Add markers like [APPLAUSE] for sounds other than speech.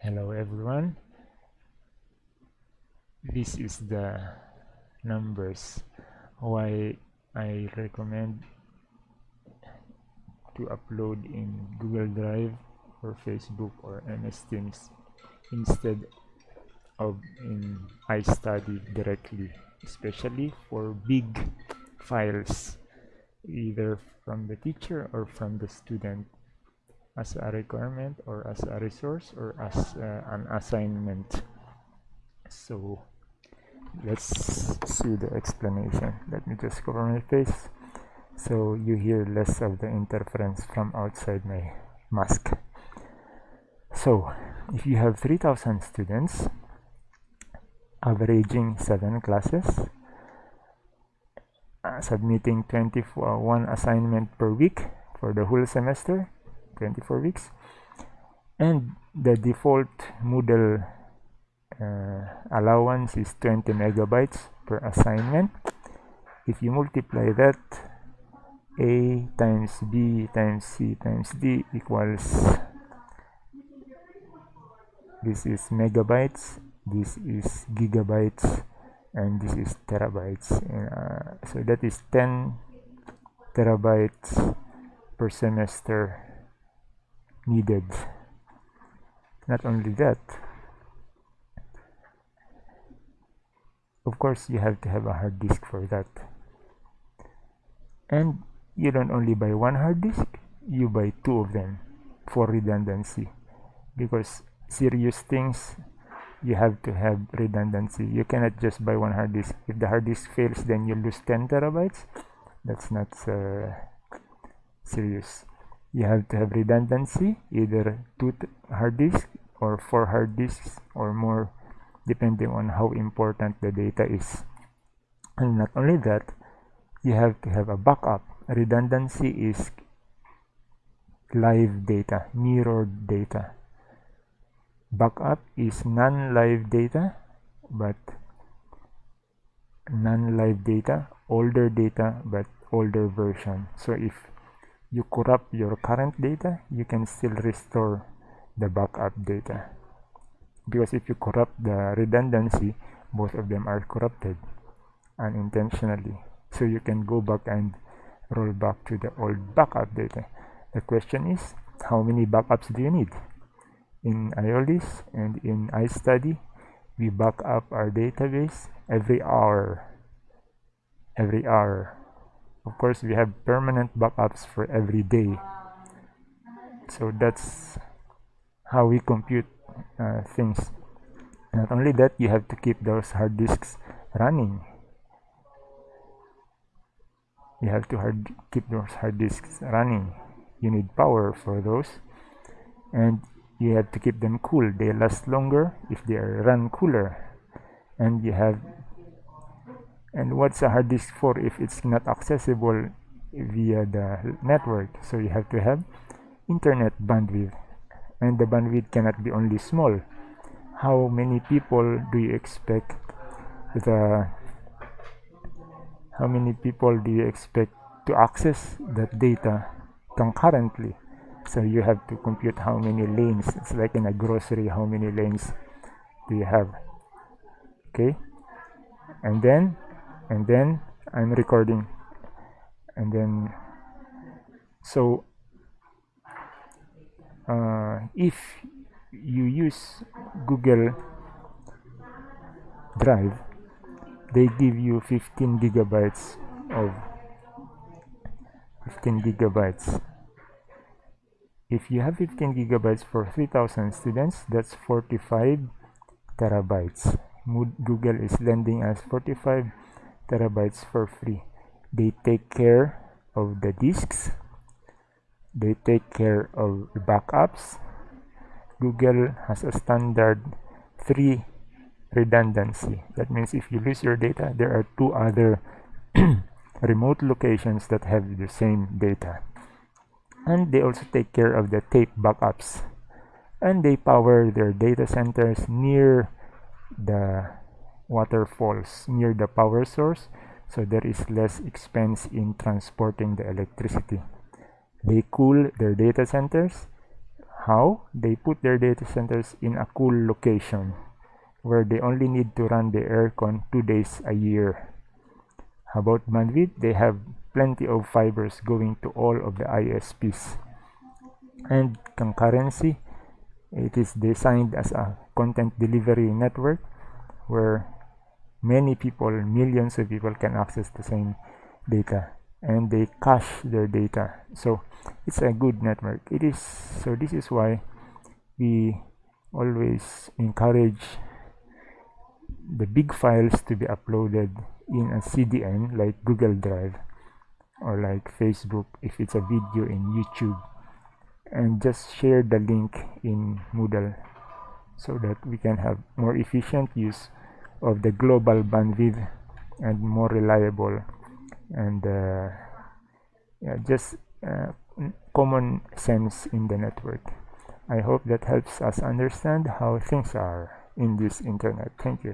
hello everyone. This is the numbers. Why I recommend to upload in Google Drive or Facebook or MS Teams instead of in iStudy directly especially for big files either from the teacher or from the student as a requirement or as a resource or as uh, an assignment. So let's see the explanation. Let me just cover my face. So you hear less of the interference from outside my mask. So if you have 3000 students averaging 7 classes uh, submitting 21 assignment per week for the whole semester 24 weeks. And the default Moodle uh, allowance is 20 megabytes per assignment. If you multiply that a times b times c times d equals this is megabytes this is gigabytes and this is terabytes. Uh, so that is 10 terabytes per semester needed. Not only that of course you have to have a hard disk for that. And you don't only buy one hard disk you buy two of them for redundancy. Because serious things you have to have redundancy. You cannot just buy one hard disk. If the hard disk fails then you lose 10 terabytes. That's not uh, serious you have to have redundancy either two hard disks or four hard disks or more depending on how important the data is. And not only that you have to have a backup. Redundancy is live data mirrored data. Backup is non-live data but non-live data older data but older version. So if you corrupt your current data you can still restore the backup data. Because if you corrupt the redundancy both of them are corrupted unintentionally. So you can go back and roll back to the old backup data. The question is how many backups do you need? In Iolis and in iStudy we back up our database every hour. Every hour of course we have permanent backups for every day. So that's how we compute uh, things. Not only that you have to keep those hard disks running. You have to hard keep those hard disks running. You need power for those and you have to keep them cool. They last longer if they are run cooler. And you have and what's a hard disk for if it's not accessible via the network? So you have to have internet bandwidth. And the bandwidth cannot be only small. How many people do you expect the how many people do you expect to access that data concurrently? So you have to compute how many lanes. It's like in a grocery how many lanes do you have? Okay? And then and then I'm recording. And then so uh, if you use Google Drive they give you 15 gigabytes of 15 gigabytes. If you have 15 gigabytes for 3000 students that's 45 terabytes. Google is lending us 45 terabytes for free. They take care of the disks. They take care of the backups. Google has a standard 3 redundancy. That means if you lose your data there are two other [CLEARS THROAT] remote locations that have the same data. And they also take care of the tape backups. And they power their data centers near the waterfalls near the power source so there is less expense in transporting the electricity. They cool their data centers. How? They put their data centers in a cool location where they only need to run the aircon two days a year. About bandwidth? They have plenty of fibers going to all of the isps and concurrency? It is designed as a content delivery network where many people millions of people can access the same data and they cache their data. So it's a good network. It is so this is why we always encourage the big files to be uploaded in a CDN like Google Drive or like Facebook if it's a video in YouTube and just share the link in Moodle so that we can have more efficient use of the global bandwidth and more reliable and uh, yeah, just uh, common sense in the network. I hope that helps us understand how things are in this internet. Thank you.